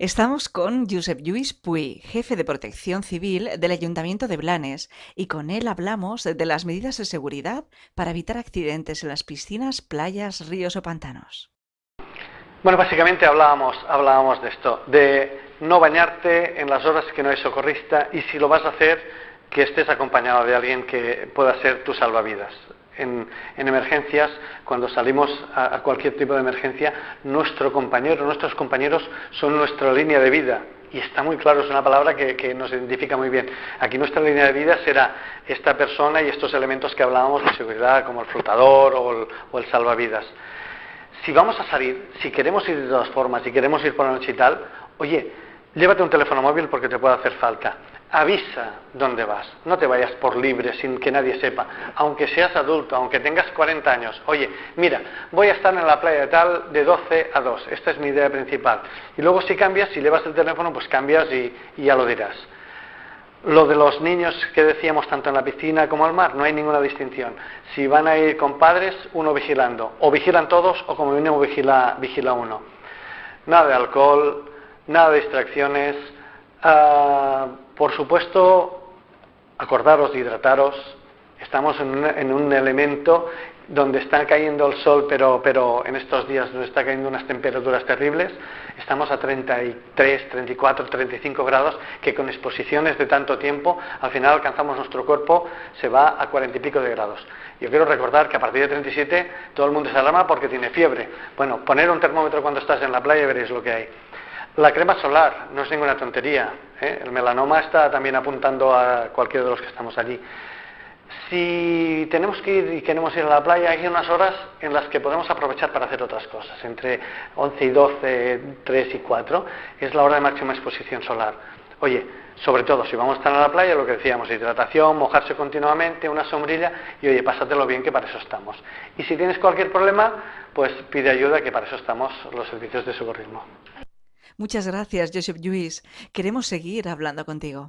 Estamos con Josep Lluís Puy, jefe de protección civil del Ayuntamiento de Blanes, y con él hablamos de las medidas de seguridad para evitar accidentes en las piscinas, playas, ríos o pantanos. Bueno, básicamente hablábamos, hablábamos de esto, de no bañarte en las horas que no hay socorrista y si lo vas a hacer, que estés acompañado de alguien que pueda ser tu salvavidas en, emergencias, cuando salimos a, cualquier tipo de emergencia, nuestro compañero, nuestros compañeros son nuestra línea de vida. Y está muy claro, es una palabra que, nos identifica muy bien. Aquí nuestra línea de vida será esta persona y estos elementos que hablábamos de seguridad, como el flotador o el, o el salvavidas. Si vamos a salir, si queremos ir de todas formas, si queremos ir por la noche y tal, oye, llévate un teléfono móvil porque te puede hacer falta avisa dónde vas, no te vayas por libre sin que nadie sepa, aunque seas adulto, aunque tengas 40 años, oye, mira, voy a estar en la playa de tal de 12 a 2, esta es mi idea principal. Y luego si cambias, si llevas el teléfono, pues cambias y, ya lo dirás. Lo de los niños que decíamos tanto en la piscina como al mar, no hay ninguna distinción. Si van a ir con padres, uno vigilando, o vigilan todos o como mínimo vigila, vigila uno. Nada de alcohol, nada de distracciones. Ah, por supuesto, acordaros de hidrataros. Estamos en un, elemento donde está cayendo el sol, pero, en estos días nos está cayendo unas temperaturas terribles. Estamos a 33, 34, 35 grados, que con exposiciones de tanto tiempo, al final alcanzamos nuestro cuerpo, se va a 40 y pico de grados. Yo quiero recordar que a partir de 37 todo el mundo se alarma porque tiene fiebre. Bueno, poner un termómetro cuando estás en la playa y veréis lo que hay. La crema solar no es ninguna tontería. ¿eh? El melanoma está también apuntando a cualquiera de los que estamos allí. Si tenemos que ir y queremos ir a la playa, hay unas horas en las que podemos aprovechar para hacer otras cosas. Entre 11 y 12, 3 y 4 es la hora de máxima exposición solar. Oye, sobre todo si vamos a estar en la playa, lo que decíamos, hidratación, mojarse continuamente, una sombrilla y oye, pásatelo bien que para eso estamos. Y si tienes cualquier problema, pues pide ayuda que para eso estamos los servicios de socorrismo. Muchas gracias, Joseph Lluís. Queremos seguir hablando contigo.